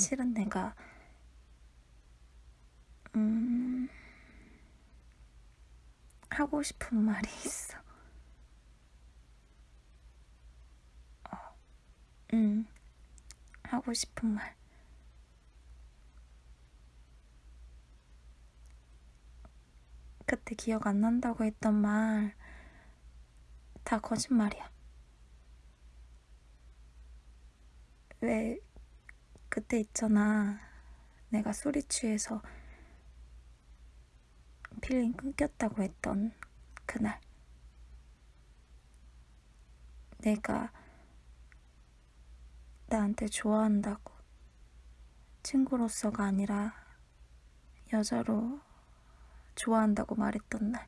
실은 내가 음 하고 싶은 말이 있어. 어, 음 하고 싶은 말. 그때 기억 안 난다고 했던 말 다 거짓말이야. 왜 그때 있잖아. 내가 술이 취해서 필름 끊겼다고 했던 그날. 네가 나한테 좋아한다고 친구로서가 아니라 여자로 좋아한다고 말했던 날.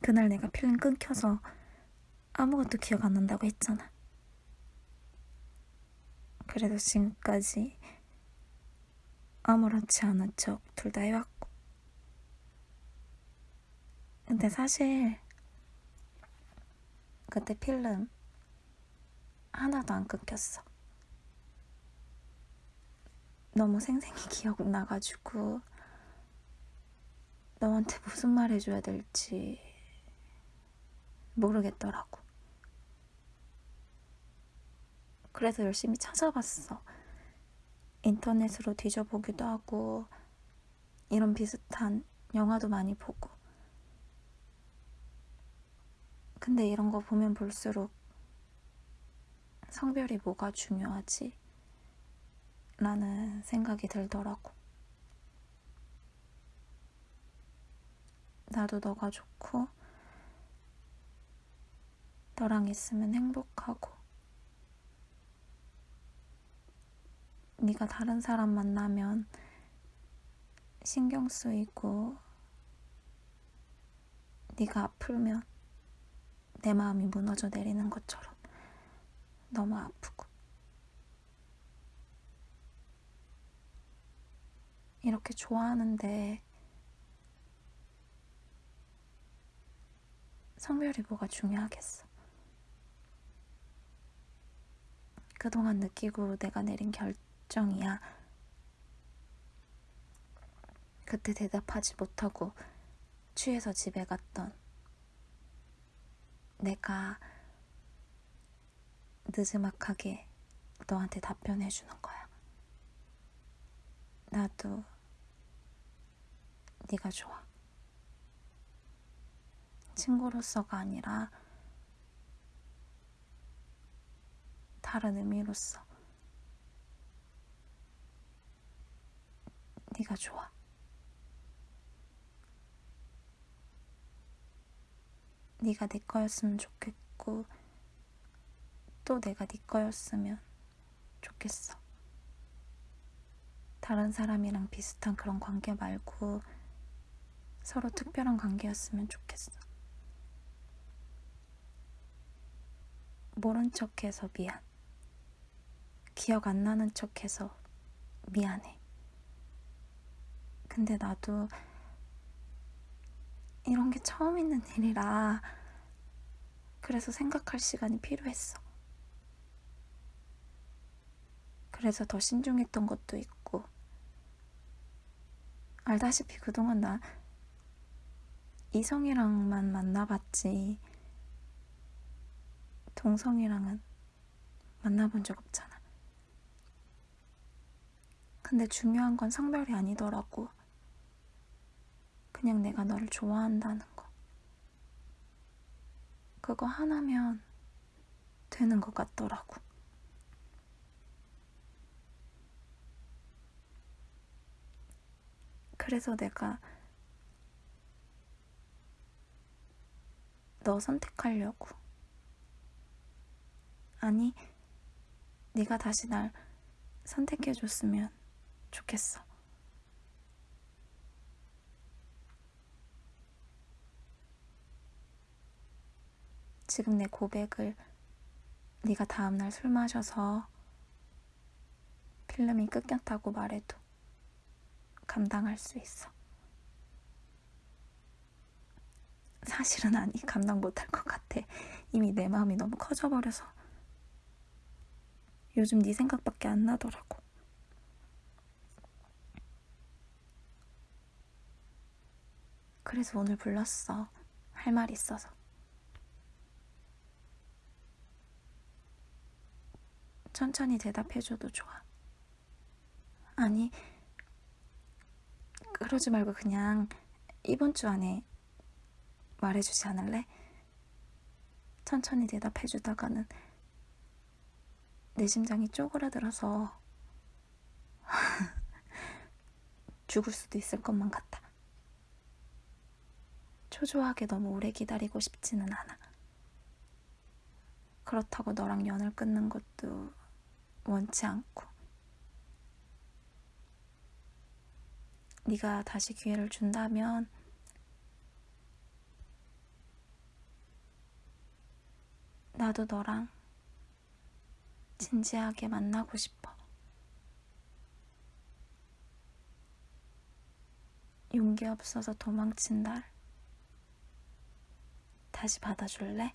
그날 내가 필름 끊겨서 아무것도 기억 안 난다고 했잖아. 그래도 지금까지 아무렇지 않은 척 둘 다 해왔고. 근데 사실 그때 필름 하나도 안 끊겼어. 너무 생생히 기억나가지고 너한테 무슨 말 해줘야 될지 모르겠더라고. 그래서 열심히 찾아봤어. 인터넷으로 뒤져보기도 하고 이런 비슷한 영화도 많이 보고 근데 이런 거 보면 볼수록 성별이 뭐가 중요하지? 라는 생각이 들더라고. 나도 너가 좋고, 너랑 있으면 행복하고, 네가 다른 사람 만나면 신경 쓰이고, 네가 아프면 내 마음이 무너져 내리는 것처럼 너무 아프고. 이렇게 좋아하는데 성별이 뭐가 중요하겠어. 그동안 느끼고 내가 내린 결정 이야. 그때 대답하지 못하고 취해서 집에 갔던 내가 느즈막하게 너한테 답변해주는 거야. 나도 네가 좋아. 친구로서가 아니라 다른 의미로서 네가 좋아. 네가 내 거였으면 좋겠고 또 내가 네 거였으면 좋겠어. 다른 사람이랑 비슷한 그런 관계 말고 서로 특별한 관계였으면 좋겠어. 모른 척해서 미안. 기억 안 나는 척해서 미안해. 근데 나도 이런 게 처음 있는 일이라 그래서 생각할 시간이 필요했어. 그래서 더 신중했던 것도 있고 알다시피 그동안 나 이성이랑만 만나봤지 동성이랑은 만나본 적 없잖아. 근데 중요한 건 성별이 아니더라고. 그냥 내가 너를 좋아한다는 거. 그거 하나면 되는 것 같더라고. 그래서 내가 너 선택하려고. 아니, 네가 다시 날 선택해줬으면 좋겠어. 지금 내 고백을 네가 다음날 술 마셔서 필름이 끊겼다고 말해도 감당할 수 있어. 사실은 아니 감당 못할 것 같아. 이미 내 마음이 너무 커져버려서 요즘 네 생각밖에 안 나더라고. 그래서 오늘 불렀어. 할 말 있어서. 천천히 대답해줘도 좋아. 아니, 그러지 말고 그냥 이번 주 안에 말해주지 않을래? 천천히 대답해주다가는 내 심장이 쪼그라들어서 죽을 수도 있을 것만 같아. 초조하게 너무 오래 기다리고 싶지는 않아. 그렇다고 너랑 연을 끊는 것도 원치 않고. 네가 다시 기회를 준다면 나도 너랑 진지하게 만나고 싶어. 용기 없어서 도망친 날 다시 받아줄래?